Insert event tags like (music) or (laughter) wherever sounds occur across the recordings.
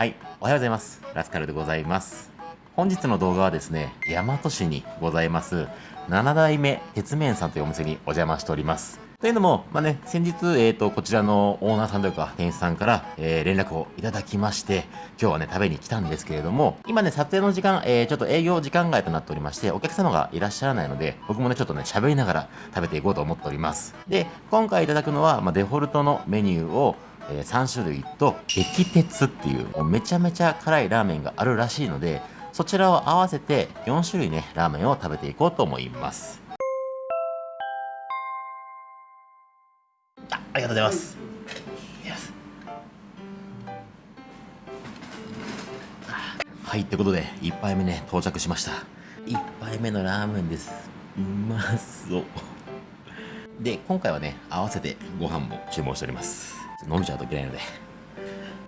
はい、おはようございます。ラスカルでございます。本日の動画はですね、大和市にございます、7代目鉄面さんというお店にお邪魔しております。というのも、まあね、先日、えっ、と、こちらのオーナーさんというか、店員さんから、えー連絡をいただきまして、今日はね、食べに来たんですけれども、今ね、撮影の時間、えーちょっと営業時間外となっておりまして、お客様がいらっしゃらないので、僕もね、ちょっとね、喋りながら食べていこうと思っております。で、今回いただくのは、まあ、デフォルトのメニューを、えー3種類と激鉄っていうめちゃめちゃ辛いラーメンがあるらしいのでそちらを合わせて4種類ねラーメンを食べていこうと思います。あありがとうございます。いきますはいってことで1杯目ね到着しました。1杯目のラーメンです。うまそう。で今回はね合わせてご飯も注文しております飲んじゃうといけないのでい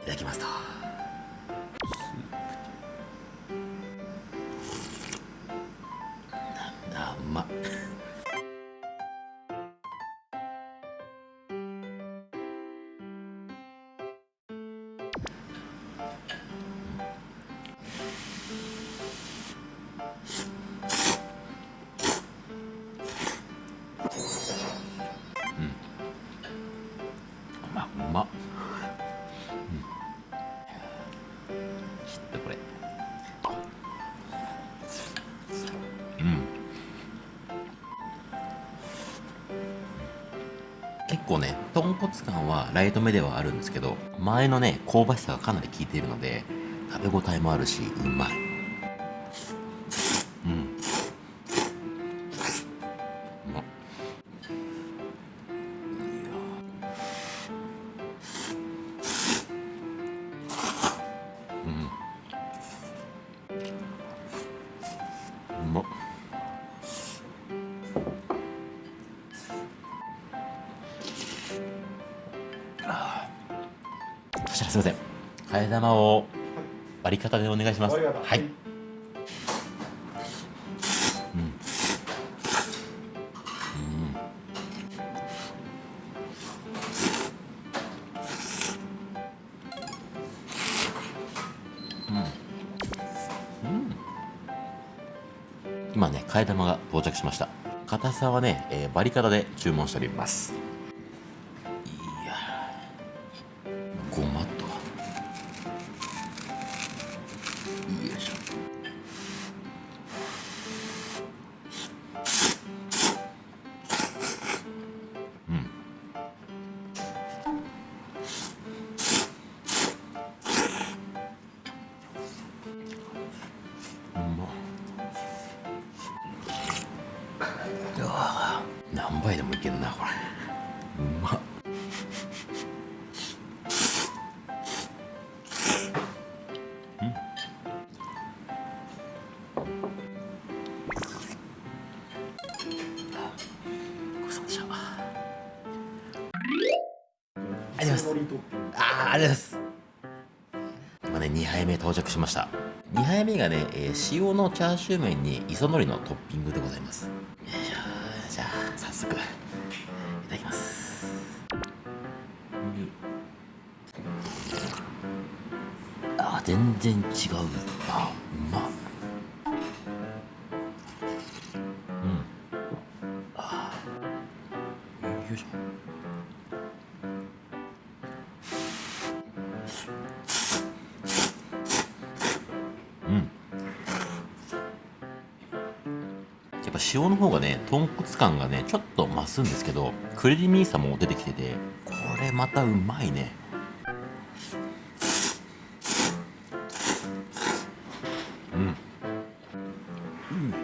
ただきますと。構ね豚骨感はライト目ではあるんですけど前のね香ばしさがかなり効いているので食べ応えもあるしうまい。うん。うまっ。そしたらすいません。替え玉を割り方でお願いします。はい。うん。うん。今ね替え玉が到着しました。硬さはね、えーバリカタで注文しております到着しました。2杯目がね、えー塩のチャーシュー麺に磯海苔のトッピングでございます。よいしょじゃあ早速いただきます。あ全然違う。あうまっ。うん。あよいしょ。塩の方がね豚骨感がねちょっと増すんですけどクレディミーさも出てきててこれまたうまいね。うん。うん。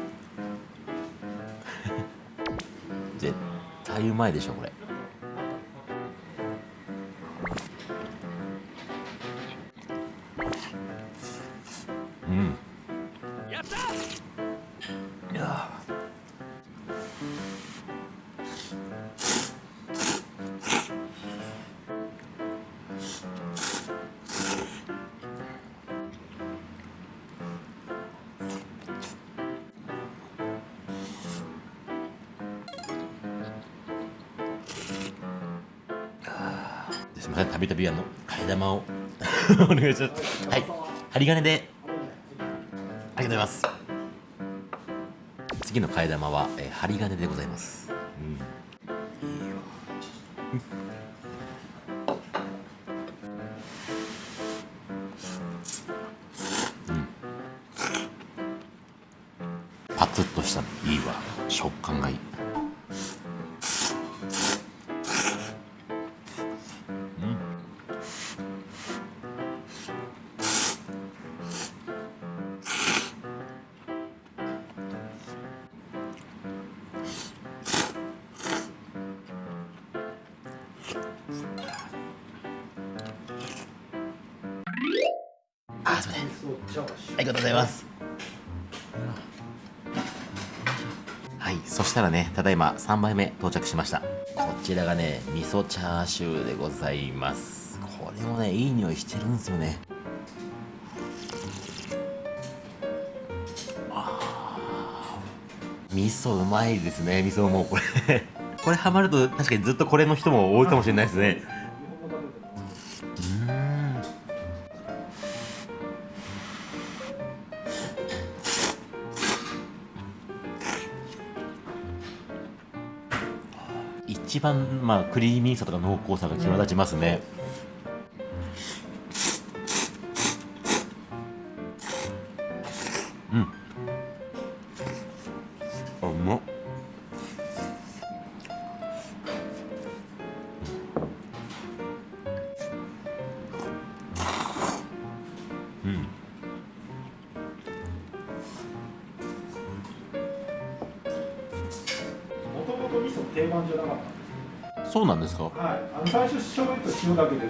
(laughs) 絶対うまいでしょこれ。すみませんたびたびあの替え玉を。(laughs) お願いします。はい。針金で。ありがとうございます。次の替え玉は、えー、針金でございます、うん、いいようん。パツッとしたの。いいわ。食感がいい。あすいませんありがとうございます。はいそしたらねただいま3杯目到着しました。こちらがね味噌チャーシューでございます。これもねいい匂いしてるんですよね。あ味噌うまいですね味噌もこれ。(laughs) これハマると確かにずっとこれの人も多いかもしれないですね。一番まあクリーミーさとか濃厚さが際立ちますね、うん。あうまっ。うん。もともと味噌定番じゃなかったそうなんですか？すはいあの最初醤油と塩だけであ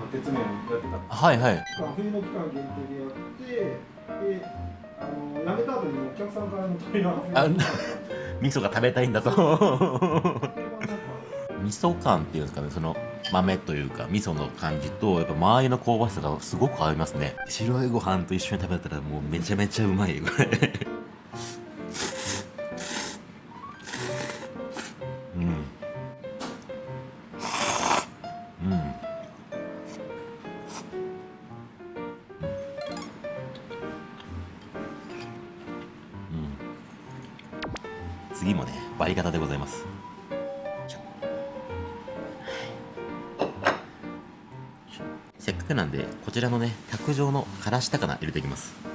の鉄麺やってたはいはい。冬の期間限定でやってであの辞めた後にお客さんからの問い合わせ。が味噌が食べたいんだと。(laughs) 味噌感っていうんですかねその豆というか味噌の感じとやっぱ周りの香ばしさがすごく合いますね。白いご飯と一緒に食べたらもうめちゃめちゃうまいよこれ次もね割り方でございます。せっかくなんでこちらのね卓上のからし高菜入れていきます。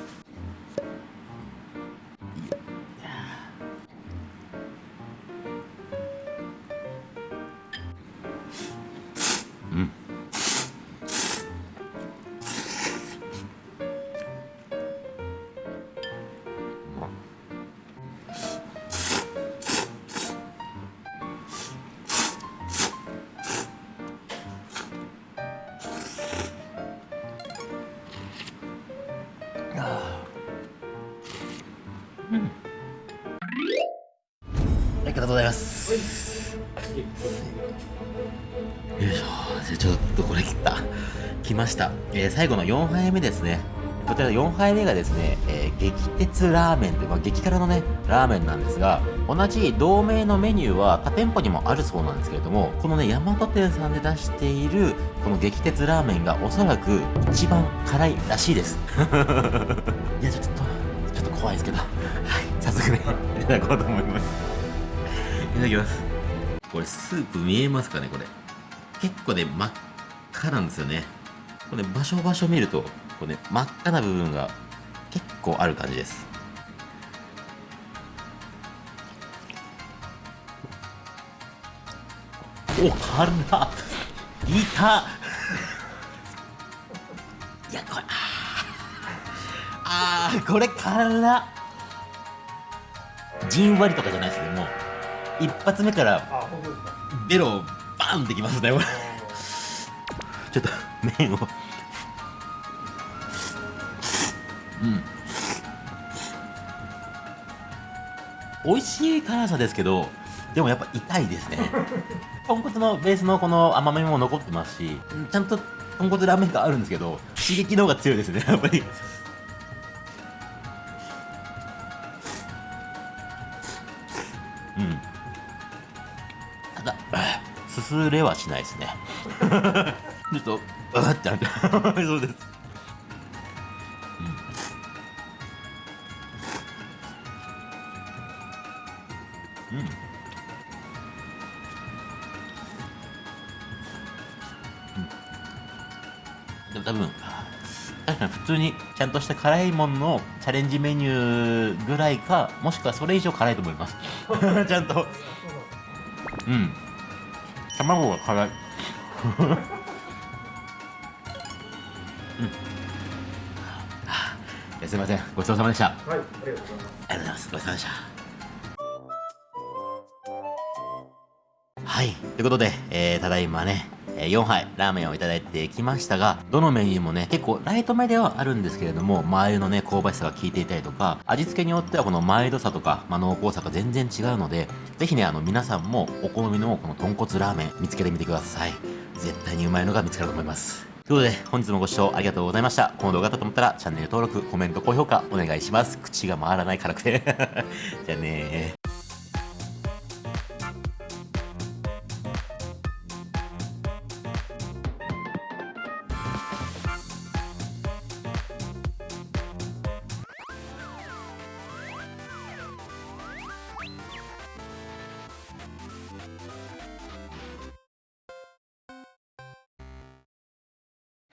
ありがとうございます。よいしょ。じゃあちょっとこれ切った。来ました。えー最後の4杯目ですね。こちら4杯目がですね、えー激鉄ラーメンという、まあ、激辛のね、ラーメンなんですが、同じ同名のメニューは他店舗にもあるそうなんですけれども、このね、大和店さんで出している、この激鉄ラーメンがおそらく一番辛いらしいです。(laughs) いや、ちょっと、ちょっと怖いですけど、はい、早速ね、(laughs) いただこうと思います。いただきます。これスープ見えますかねこれ。結構ね真っ赤なんですよね。これ場所場所見るとこれ、ね、真っ赤な部分が結構ある感じですお辛っいた。いやこれあー。これ辛っじんわりとかじゃないですねもう一発目からベロバンってきますねこれ。ちょっと麺を。うん。美味しい辛さですけどでもやっぱ痛いですね。(laughs) 豚骨のベースのこの甘みも残ってますしちゃんと豚骨ラーメンがあるんですけど刺激の方が強いですね (laughs) やっぱり。うん。ただ (laughs) すすれはしないですね。ちょっとうわってなって。そうです。うん。うん。多分確かに普通にちゃんとした辛いもののチャレンジメニューぐらいかもしくはそれ以上辛いと思います。(laughs) ちゃんと。うん。卵が辛い。うん。すいません。ごちそうさまでした。はいありがとうございます。ありがとうございます。ごちそうさまでした。はい。ということで、えー、ただいまね、え4杯ラーメンをいただいてきましたが、どのメニューもね、結構ライトめではあるんですけれども、マー油のね、香ばしさが効いていたりとか、味付けによってはこのマイルドさとか、まあ、濃厚さが全然違うので、ぜひね、あの、皆さんもお好みのこの豚骨ラーメン見つけてみてください。絶対にうまいのが見つかると思います。ということで、本日もご視聴ありがとうございました。この動画だと思ったら、チャンネル登録、コメント、高評価お願いします。口が回らない辛くて。(laughs) じゃあねー。